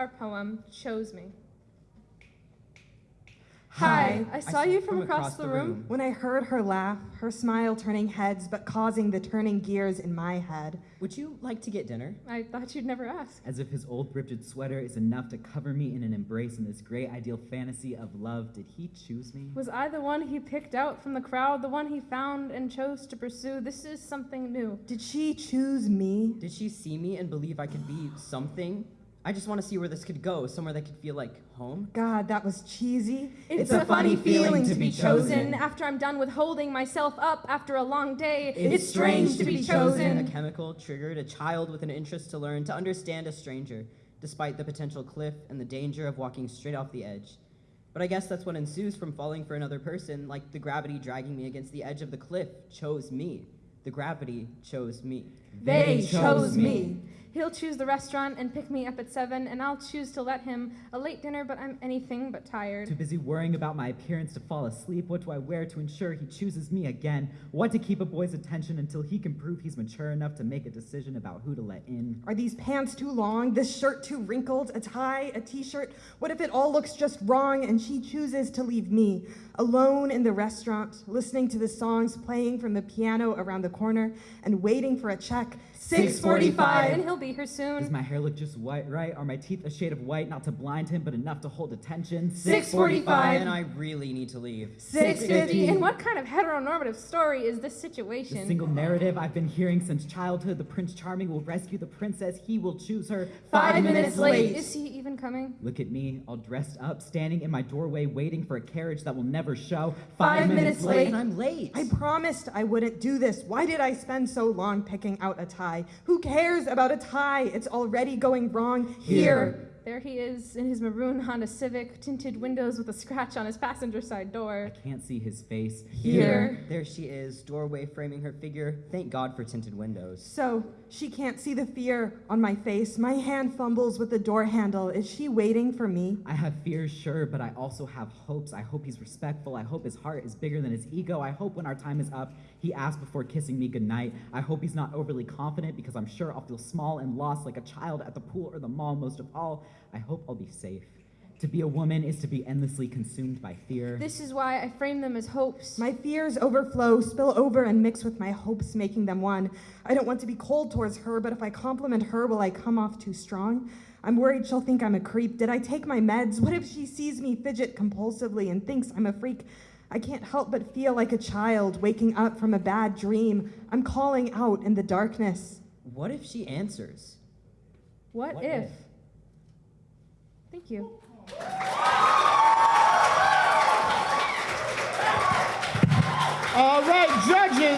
our poem, Chose Me. Hi, I saw you from, across, the room. When I heard her laugh, her smile turning heads but causing the turning gears in my head. Would you like to get dinner? I thought you'd never ask. As if his old thrifted sweater is enough to cover me in an embrace in this great ideal fantasy of love, did he choose me? Was I the one he picked out from the crowd, the one he found and chose to pursue? This is something new. Did she choose me? Did she see me and believe I could be something? I just want to see where this could go, somewhere that could feel like home. God, that was cheesy. It's, a, funny feeling to be chosen after I'm done with holding myself up after a long day. It's, strange to be A chosen. A chemical triggered a child with an interest to learn to understand a stranger, despite the potential cliff and the danger of walking straight off the edge. But I guess that's what ensues from falling for another person, like the gravity dragging me against the edge of the cliff chose me. The gravity chose me. They chose me. He'll choose the restaurant and pick me up at seven, and I'll choose to let him a late dinner, but I'm anything but tired. Too busy worrying about my appearance to fall asleep. What do I wear to ensure he chooses me again? What to keep a boy's attention until he can prove he's mature enough to make a decision about who to let in? Are these pants too long? This shirt too wrinkled? A tie? A t shirt? What if it all looks just wrong and she chooses to leave me alone in the restaurant, listening to the songs playing from the piano around the corner and waiting for a check? 645. And he'll be here Does soon. my hair look just white, right? Are my teeth a shade of white, not to blind him, but enough to hold attention? 645. And I really need to leave. 650. And what kind of heteronormative story is this situation? The situation? single narrative I've been hearing since childhood the Prince Charming will rescue the princess, he will choose her. Five minutes late. Is he even coming? Look at me, all dressed up, standing in my doorway, waiting for a carriage that will never show. Five minutes late. And I'm late. I promised I wouldn't do this. Why did I spend so long picking out a tie? Who cares about a tie? It's already going wrong here. There he is in his maroon Honda Civic, tinted windows with a scratch on his passenger side door. I can't see his face. Here. There she is, doorway framing her figure. Thank God for tinted windows. So she can't see the fear on my face. My hand fumbles with the door handle. Is she waiting for me? I have fears, sure, but I also have hopes. I hope he's respectful. I hope his heart is bigger than his ego. I hope when our time is up, he asks before kissing me goodnight. I hope he's not overly confident because I'm sure I'll feel small and lost like a child at the pool or the mall. Most of all, I hope I'll be safe. To be a woman is to be endlessly consumed by fear. This is why I frame them as hopes. My fears overflow, spill over, and mix with my hopes, making them one. I don't want to be cold towards her, but if I compliment her, will I come off too strong? I'm worried she'll think I'm a creep. Did I take my meds? What if she sees me fidget compulsively and thinks I'm a freak? I can't help but feel like a child waking up from a bad dream. I'm calling out in the darkness. What if she answers? what, What if? if? Thank you.